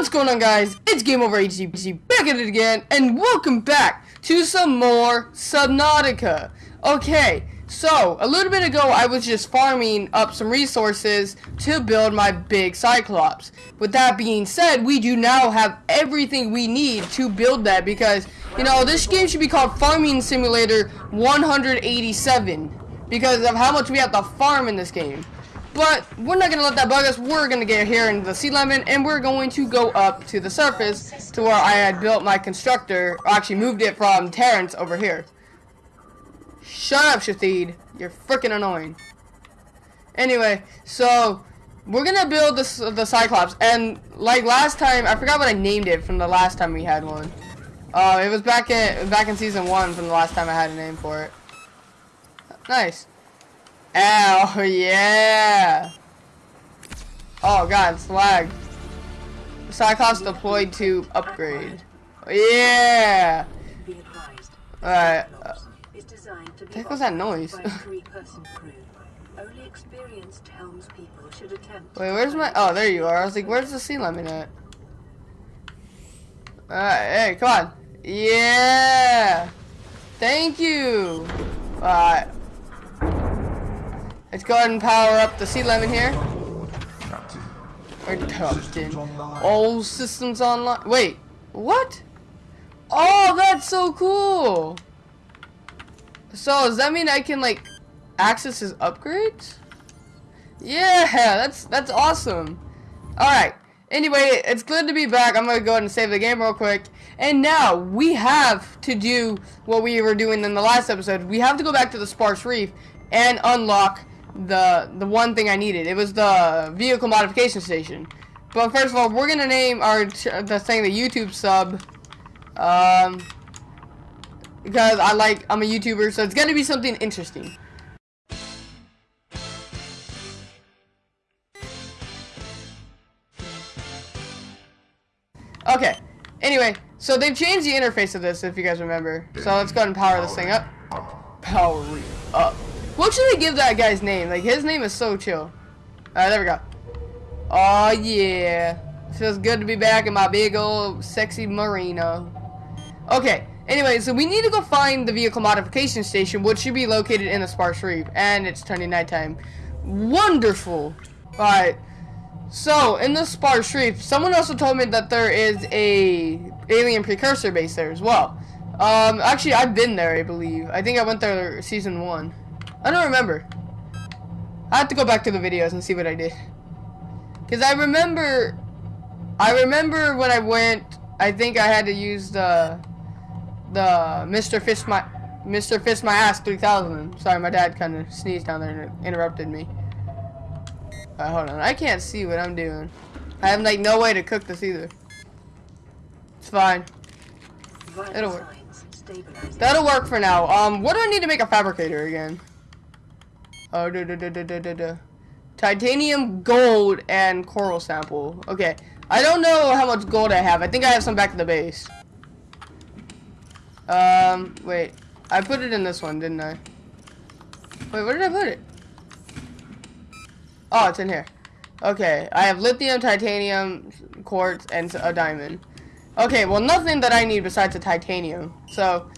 What's going on guys? It's Game Over HD back at it again and welcome back to some more Subnautica. Okay, so a little bit ago I was just farming up some resources to build my big Cyclops. With that being said, we do now have everything we need to build that because, you know, this game should be called Farming Simulator 187 because of how much we have to farm in this game. But we're not to let that bug us. We're to get here into the sea lemon and we're going to go up to the surface to where I had built my constructor. Or actually moved it from Terrence over here. Shut up, Shathid. You're freaking annoying. Anyway, so we're to build this, the Cyclops. And like last time, I forgot what I named it from the last time we had one. Uh, it was back in, back in season one from the last time I had a name for it. Nice. Oh, yeah. Oh, God, it's lag. Cyclops deployed to upgrade. Yeah. Alright. What was that noise? Wait, where's my... Oh, there you are. I was like, where's the sea lemon at? Alright, hey, come on. Yeah. Thank you. Alright. Let's go ahead and power up the sea lemon here. Captain. Or Captain. All systems online. Wait, what? Oh, that's so cool. So, does that mean I can, like, access his upgrades? Yeah, that's, that's awesome. Alright. Anyway, it's good to be back. I'm to go ahead and save the game real quick. And now, we have to do what we were doing in the last episode. We have to go back to the Sparse Reef and unlock the the one thing I needed. It was the vehicle modification station. But first of all, we're gonna name our the thing the YouTube sub, um, because I like I'm a YouTuber, so it's gonna be something interesting. Okay. Anyway, so they've changed the interface of this, if you guys remember. So let's go ahead and power this thing up. Power up. What should I give that guy's name? Like, his name is so chill. Alright, there we go. Oh, yeah. Feels good to be back in my big old sexy marina. Okay, anyway, so we need to go find the vehicle modification station, which should be located in the Sparse Reef. And it's turning nighttime. Wonderful. Alright. So, in the Sparse Reef, someone also told me that there is a alien precursor base there as well. Um, actually, I've been there, I believe. I think I went there season one. I don't remember. I have to go back to the videos and see what I did. Because I remember... I remember when I went... I think I had to use the... The Mr. Fish My... Mr. Fish My Ass 3000. Sorry, my dad kind of sneezed down there and interrupted me. Uh, hold on. I can't see what I'm doing. I have, like, no way to cook this either. It's fine. It'll work. That'll work for now. Um, what do I need to make a fabricator again? Oh, da, da, da, da, da, da. Titanium, gold, and coral sample. Okay. I don't know how much gold I have. I think I have some back at the base. Um, wait. I put it in this one, didn't I? Wait, where did I put it? Oh, it's in here. Okay, I have lithium, titanium, quartz, and a diamond. Okay, well, nothing that I need besides the titanium. So,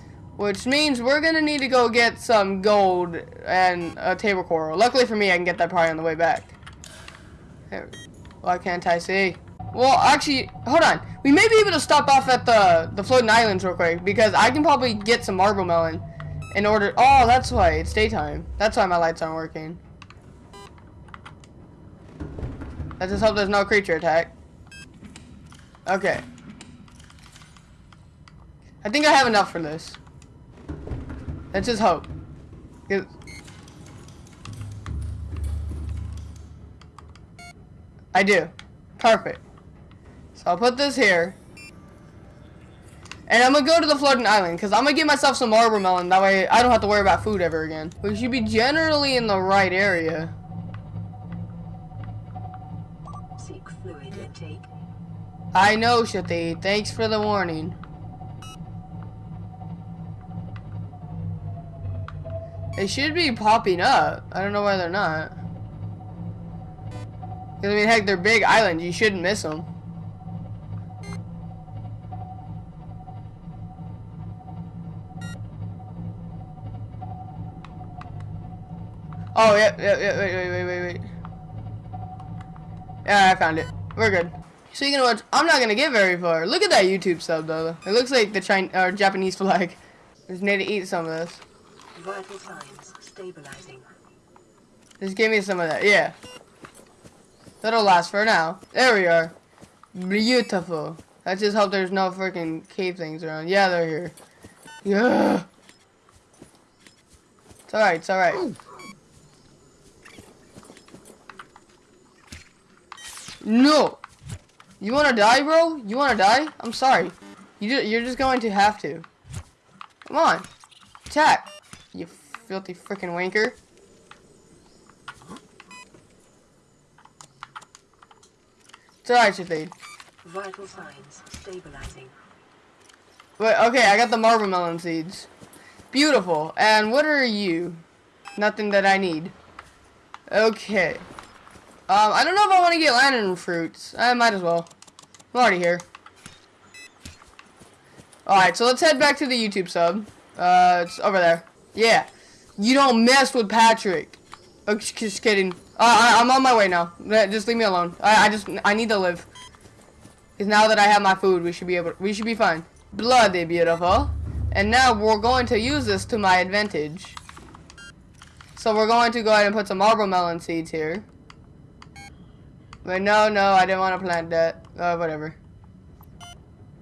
which means we're to need to go get some gold and a table coral. Luckily for me, I can get that probably on the way back. Why can't I see? Well, actually, hold on. We may be able to stop off at the, the floating islands real quick. Because I can probably get some marble melon in order... Oh, that's why. It's daytime. That's why my lights aren't working. Let's just hope there's no creature attack. Okay. I think I have enough for this. Let's just hope. I do. Perfect. So I'll put this here. And I'm gonna go to the floating island because I'm gonna get myself some marble melon. That way I don't have to worry about food ever again. We should be generally in the right area. Seek fluid intake. I know, Shati. Thanks for the warning. They should be popping up. I don't know why they're not. Cause I mean, heck, they're big islands. You shouldn't miss them. Oh, yeah, yeah, yeah, wait, wait, wait, wait, wait. Yeah, I found it. We're good. So you can watch, I'm not gonna get very far. Look at that YouTube sub though. It looks like the Chinese or Japanese flag. Just need to eat some of this. Vital signs stabilizing. Just give me some of that. Yeah. That'll last for now. There we are. Beautiful. I just hope there's no freaking cave things around. Yeah, they're here. Yeah. It's alright, it's alright. No! You wanna die, bro? You wanna die? I'm sorry. You ju you're just going to have to. Come on. Attack. You filthy freaking wanker. It's alright, Shafid. Vital signs stabilizing. Wait, okay, I got the marble melon seeds. Beautiful. And what are you? Nothing that I need. Okay. Um, I don't know if I want to get lantern fruits. I might as well. I'm already here. Alright, so let's head back to the YouTube sub. Uh, it's over there. Yeah. You don't mess with Patrick. Oh, just, kidding. Uh, I, I'm on my way now. Uh, Just leave me alone. I, I just, I need to live. Because now that I have my food, we should be able, we should be fine. Bloody beautiful. And now we're going to use this to my advantage. So we're going to go ahead and put some marble melon seeds here. But no, no, I didn't want to plant that. Uh, whatever.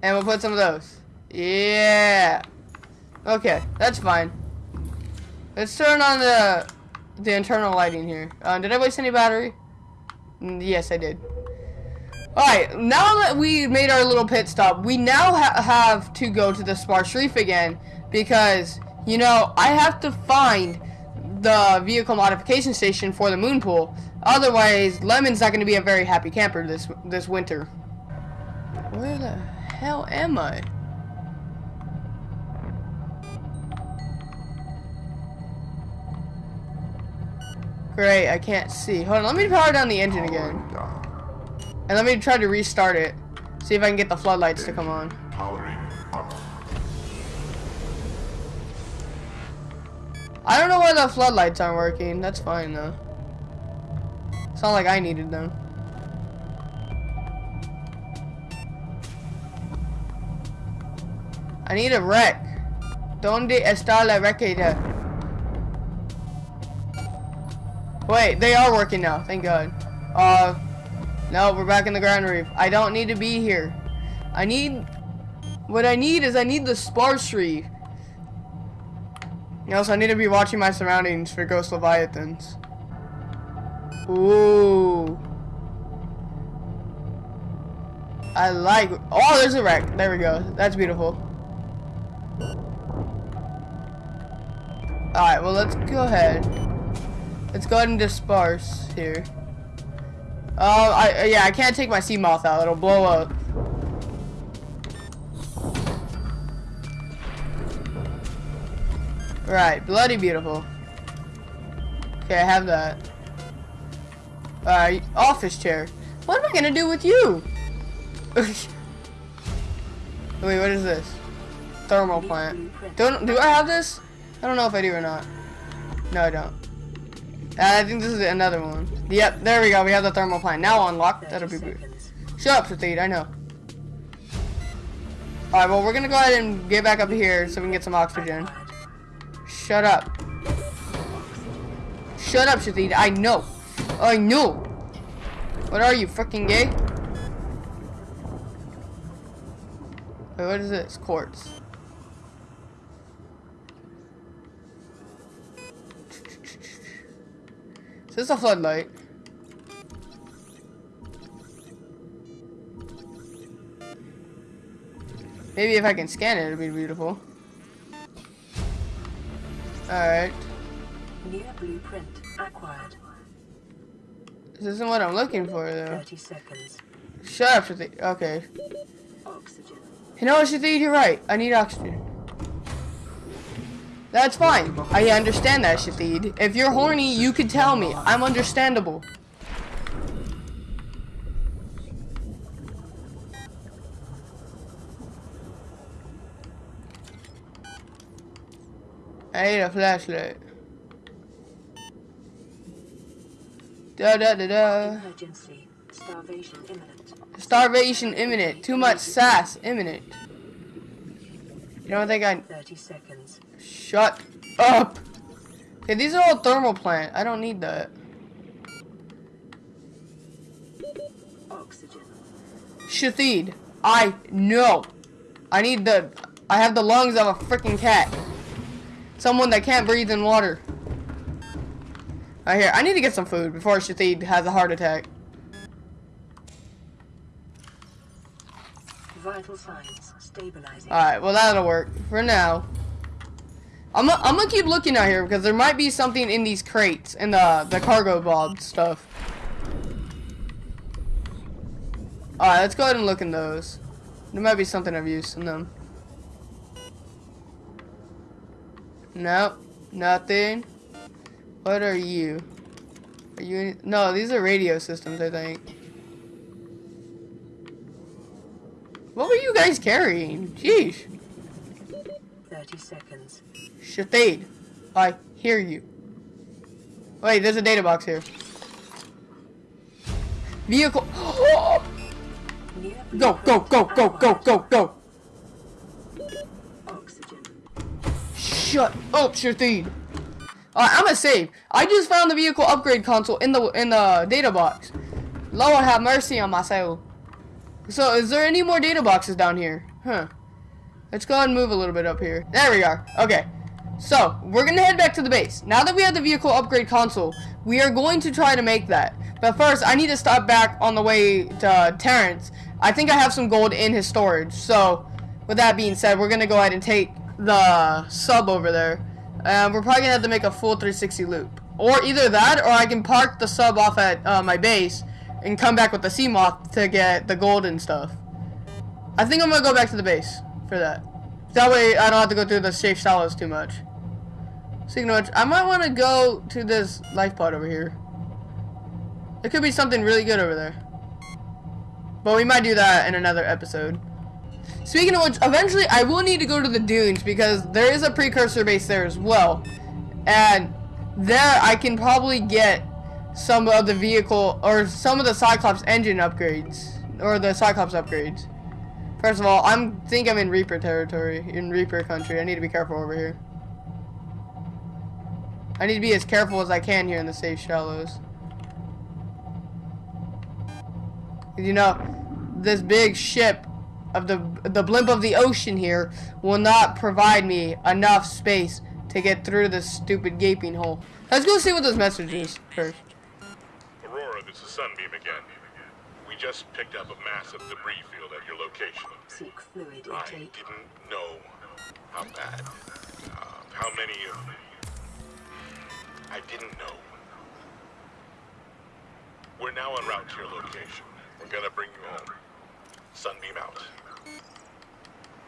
And we'll put some of those. Yeah. Okay, that's fine. Let's turn on the the internal lighting here. Uh, did I waste any battery? Mm, yes, I did. Alright, now that we made our little pit stop, we now ha have to go to the Sparse Reef again because, you know, I have to find the vehicle modification station for the moon pool. Otherwise, Lemon's not going to be a very happy camper this this winter. Where the hell am I? Great, I can't see. Hold on, let me power down the engine again. And let me try to restart it. See if I can get the floodlights to come on. I don't know why the floodlights aren't working. That's fine though. It's not like I needed them. I need a wreck. Donde está la wreckita? Wait, they are working now. Thank God. Uh, no, we're back in the grand reef. I don't need to be here. I need. What I need is I need the sparse reef. Also, I need to be watching my surroundings for ghost leviathans. Ooh. I like. Oh, there's a wreck. There we go. That's beautiful. Alright, well, let's go ahead. Let's go and disperse here. Oh, I yeah, I can't take my Seamoth out. It'll blow up. Right, bloody beautiful. Okay, I have that. Alright, office chair. What am I gonna do with you? Wait, what is this? Thermal plant. Don't do I have this? I don't know if I do or not. No, I don't. Uh, I think this is another one. Yep, there we go. We have the thermal plant. Now unlocked. That'll be good. Shut up, Satheed. I know. Alright, well, we're gonna go ahead and get back up here so we can get some oxygen. Shut up. Shut up, Shazid. I know. I know. What are you, freaking gay? Wait, what is this? Quartz. Is this is a floodlight? Maybe if I can scan it, it'll be beautiful. Alright. Near blueprint acquired. This isn't what I'm looking for, though. 30 seconds. Shut up, Shathid. Okay. Oxygen. You know what, Shathid? You're right. I need oxygen. That's fine. I understand that, Shathid. If you're horny, you could tell me. I'm understandable. I need a flashlight. Da da da da. Emergency. Starvation imminent. Starvation imminent. Too much sass imminent. You don't think I 30 seconds. shut up? Okay, these are all thermal plant. I don't need that. Oxygen. Shathid, I know. I need the. I have the lungs of a freaking cat. Someone that can't breathe in water. Right here, I need to get some food before Shathid has a heart attack. Vital signs stabilizing. Alright, well that'll work for now. I'm gonna I'm gonna keep looking out here because there might be something in these crates in the the cargo bob stuff. Alright, let's go ahead and look in those. There might be something of use in them. Nope, nothing. What are you? Are you No, these are radio systems, I think. What were you guys carrying? Jeez. 30 seconds. Shathid, I hear you. Wait, there's a data box here. Vehicle. Go, go, go, go, go, go, go. Oxygen. Shut up, Shathid. Alright, I'm gonna save. I just found the vehicle upgrade console in the in the data box. Lord have mercy on my soul. So, is there any more data boxes down here? Huh. Let's go ahead and move a little bit up here. There we are. Okay. So, we're gonna head back to the base. Now that we have the vehicle upgrade console, we are going to try to make that. But first, I need to stop back on the way to Terrence. I think I have some gold in his storage. So, with that being said, we're gonna go ahead and take the sub over there. And we're probably gonna have to make a full 360 loop. Or either that, or I can park the sub off at uh, my base and come back with the sea moth to get the gold and stuff. I think I'm gonna go back to the base for that. That way I don't have to go through the safe shallows too much. Speaking of which, I might want to go to this life pod over here. There could be something really good over there. But we might do that in another episode. Speaking of which, eventually I will need to go to the dunes because there is a precursor base there as well. And there I can probably get some of the vehicle or some of the Cyclops engine upgrades or the Cyclops upgrades. First of all, I'm think I'm in Reaper territory, in Reaper country. I need to be careful over here. I need to be as careful as I can here in the safe shallows. You know, this big ship of the the blimp of the ocean here will not provide me enough space to get through this stupid gaping hole. Let's go see what this message is first. Aurora, this is Sunbeam again. We just picked up a massive debris field at your location. Seek fluid I intake. didn't know how bad, uh, how many of... I didn't know. We're now en route to your location. We're gonna bring you home. Sunbeam out.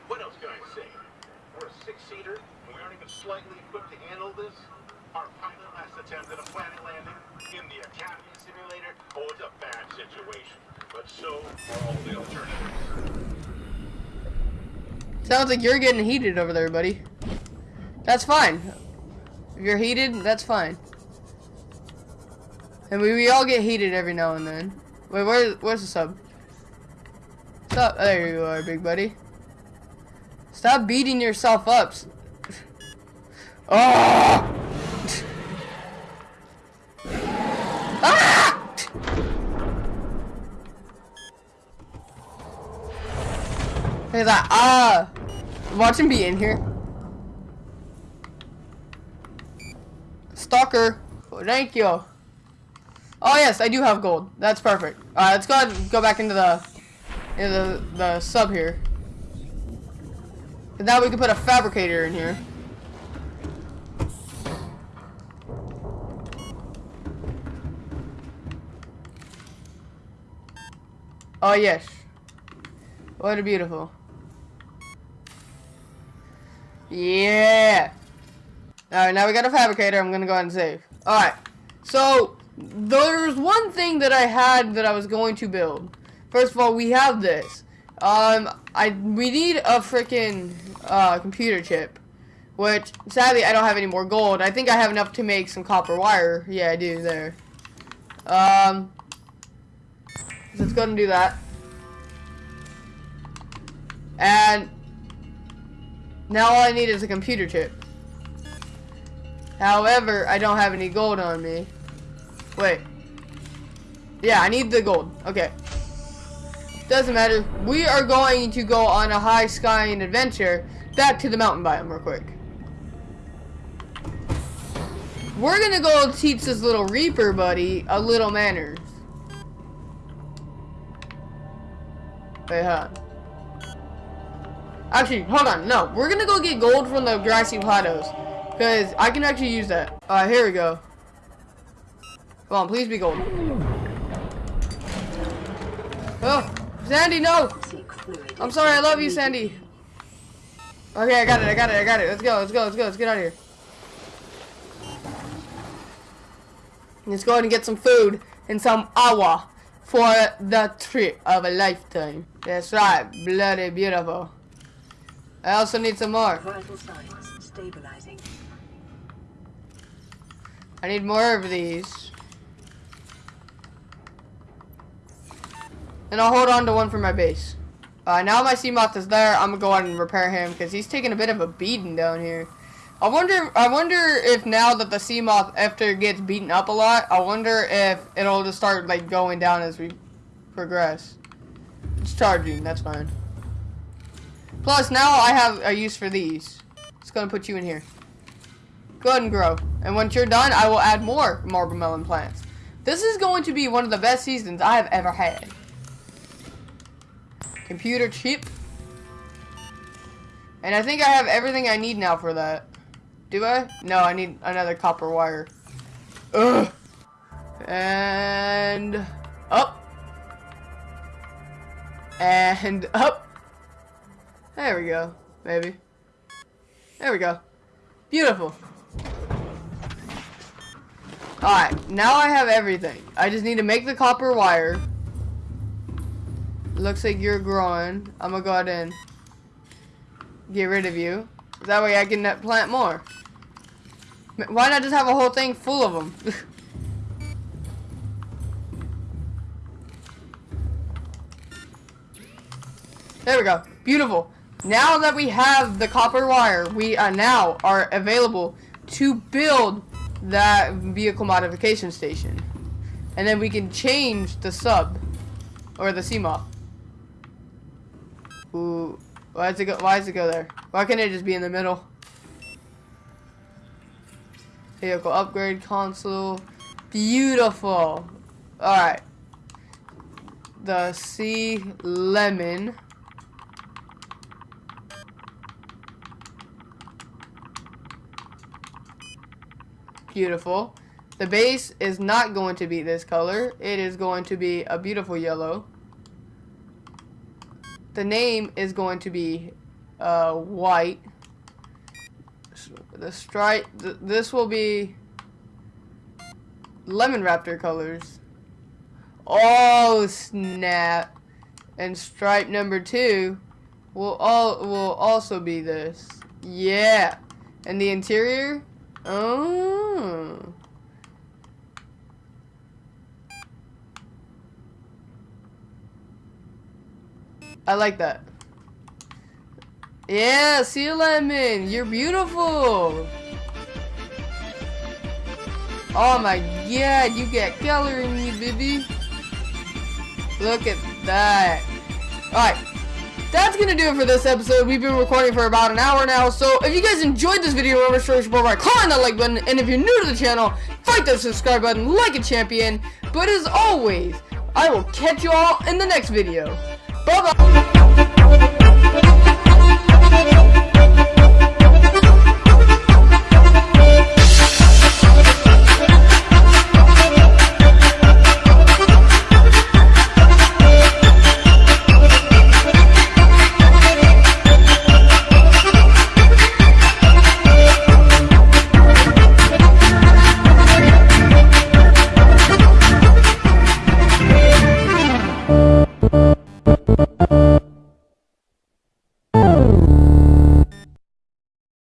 What else can I say? We're a six-seater, and we aren't even slightly equipped to handle this. Our pilot last attempted a planet landing in the Academy simulator. Oh, it's a bad situation, but so are all the alternatives. Sounds like you're getting heated over there, buddy. That's fine. If you're heated, that's fine. And we, we all get heated every now and then. Wait, where, where's the sub? Stop. There you are, big buddy. Stop beating yourself up. Oh! ah! Look at that. Ah! Watch him be in here. Stalker. Oh, thank you. Oh yes, I do have gold. That's perfect. Alright, let's go ahead and go back into the into the, the sub here. And now we can put a fabricator in here. Oh yes. What a beautiful. Yeah. Alright, now we got a fabricator. I'm gonna go ahead and save. Alright. So, there's one thing that I had that I was going to build. First of all, we have this. Um, I we need a freaking uh, computer chip, which sadly I don't have any more gold. I think I have enough to make some copper wire. Yeah, I do there. Um, let's go and do that. And now all I need is a computer chip. However, I don't have any gold on me. Wait. Yeah, I need the gold. Okay. Doesn't matter. We are going to go on a high skying adventure back to the mountain biome real quick. We're gonna go teach this little Reaper buddy a little manners. Actually, hold on. No, we're gonna go get gold from the grassy plateaus. Because I can actually use that. Alright, here we go. Come on, please be gold. Oh, Sandy, no! I'm sorry, I love you, Sandy. Okay, I got it, I got it, I got it. Let's go, let's go, let's go, let's get out of here. Let's go ahead and get some food and some awa for the trip of a lifetime. That's right, bloody beautiful. I also need some more. Vital signs stabilizing. I need more of these. And I'll hold on to one for my base. Uh, now my Seamoth is there, I'm gonna go ahead and repair him because he's taking a bit of a beating down here. I wonder, I wonder if now that the Seamoth after it gets beaten up a lot, I wonder if it'll just start like going down as we progress. It's charging, that's fine. Plus now I have a use for these. It's gonna put you in here. Go ahead and grow. And once you're done, I will add more marble melon plants. This is going to be one of the best seasons I have ever had. Computer chip. And I think I have everything I need now for that. Do I? No, I need another copper wire. Ugh. And up. And up. There we go, maybe. There we go. Beautiful. Alright, now I have everything. I just need to make the copper wire. Looks like you're growing. I'm gonna go ahead and get rid of you. That way I can plant more. Why not just have a whole thing full of them? there we go. Beautiful. Now that we have the copper wire, we uh, now are available to build that vehicle modification station. And then we can change the sub or the Seamoth. Ooh, why does it go? Why does it go there? Why can't it just be in the middle? Vehicle upgrade console, beautiful. All right, the C lemon. Beautiful. The base is not going to be this color. It is going to be a beautiful yellow. The name is going to be uh, white. The stripe, th this will be lemon raptor colors. Oh snap! And stripe number two will all will also be this. Yeah. And the interior? Oh. Hmm. I like that. Yeah, see you lemon. You're beautiful. Oh my god, you got color in you, baby. Look at that. Alright. That's gonna do it for this episode. We've been recording for about an hour now. So if you guys enjoyed this video, remember to support by clicking that like button. And if you're new to the channel, fight that subscribe button like a champion. But as always, I will catch you all in the next video. Bye bye.